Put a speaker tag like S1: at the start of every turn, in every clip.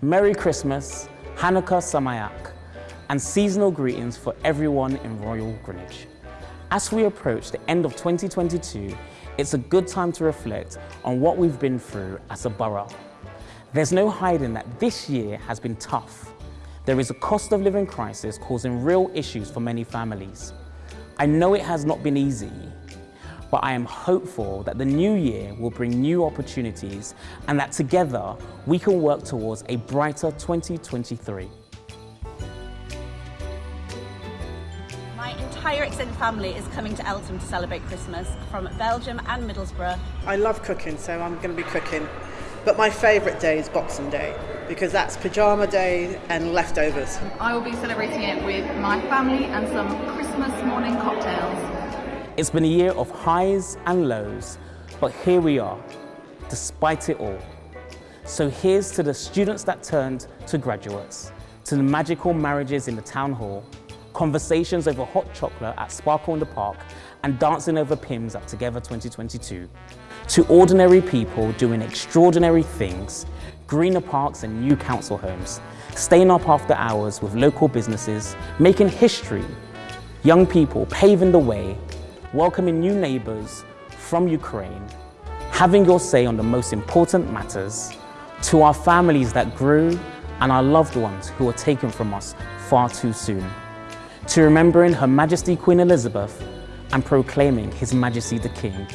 S1: Merry Christmas, Hanukkah Sameach, and seasonal greetings for everyone in Royal Greenwich. As we approach the end of 2022, it's a good time to reflect on what we've been through as a borough. There's no hiding that this year has been tough. There is a cost of living crisis causing real issues for many families. I know it has not been easy, but I am hopeful that the new year will bring new opportunities and that together we can work towards a brighter 2023.
S2: My entire extended family is coming to Eltham to celebrate Christmas from Belgium and Middlesbrough.
S3: I love cooking, so I'm going to be cooking. But my favourite day is Boxing Day because that's pyjama day and leftovers.
S4: I will be celebrating it with my family and some Christmas morning cocktails.
S1: It's been a year of highs and lows, but here we are, despite it all. So here's to the students that turned to graduates, to the magical marriages in the town hall, conversations over hot chocolate at Sparkle in the Park, and dancing over Pimm's at Together 2022. To ordinary people doing extraordinary things, greener parks and new council homes, staying up after hours with local businesses, making history, young people paving the way welcoming new neighbours from Ukraine, having your say on the most important matters, to our families that grew and our loved ones who were taken from us far too soon, to remembering Her Majesty Queen Elizabeth and proclaiming His Majesty the King.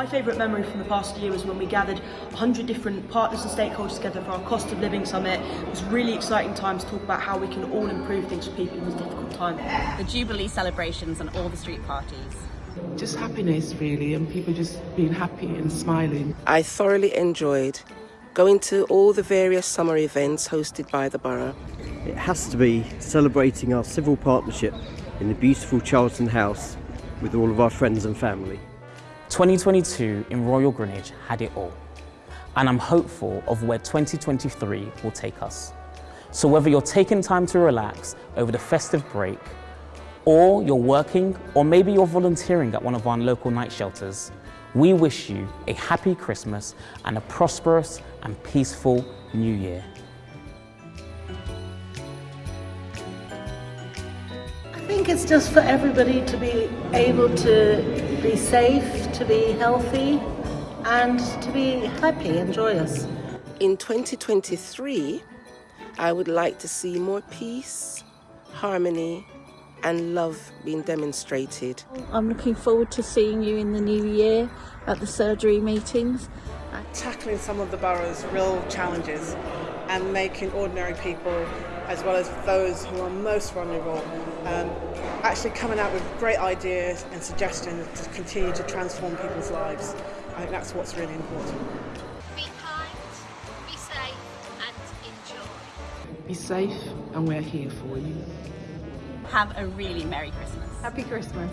S5: My favourite memory from the past year was when we gathered 100 different partners and stakeholders together for our Cost of Living Summit. It was really exciting time to talk about how we can all improve things for people in this difficult time.
S2: The Jubilee celebrations and all the street parties.
S6: Just happiness really and people just being happy and smiling.
S7: I thoroughly enjoyed going to all the various summer events hosted by the borough.
S8: It has to be celebrating our civil partnership in the beautiful Charlton House with all of our friends and family.
S1: 2022 in Royal Greenwich had it all, and I'm hopeful of where 2023 will take us. So whether you're taking time to relax over the festive break, or you're working, or maybe you're volunteering at one of our local night shelters, we wish you a happy Christmas and a prosperous and peaceful New Year.
S9: Think it's just for everybody to be able to be safe, to be healthy, and to be happy and joyous.
S7: In 2023, I would like to see more peace, harmony, and love being demonstrated.
S10: I'm looking forward to seeing you in the new year at the surgery meetings.
S3: Tackling some of the borough's real challenges and making ordinary people as well as those who are most vulnerable, um, actually coming out with great ideas and suggestions to continue to transform people's lives. I think that's what's really important.
S11: Be kind, be safe and enjoy.
S6: Be safe and we're here for you.
S2: Have a really Merry Christmas.
S4: Happy Christmas.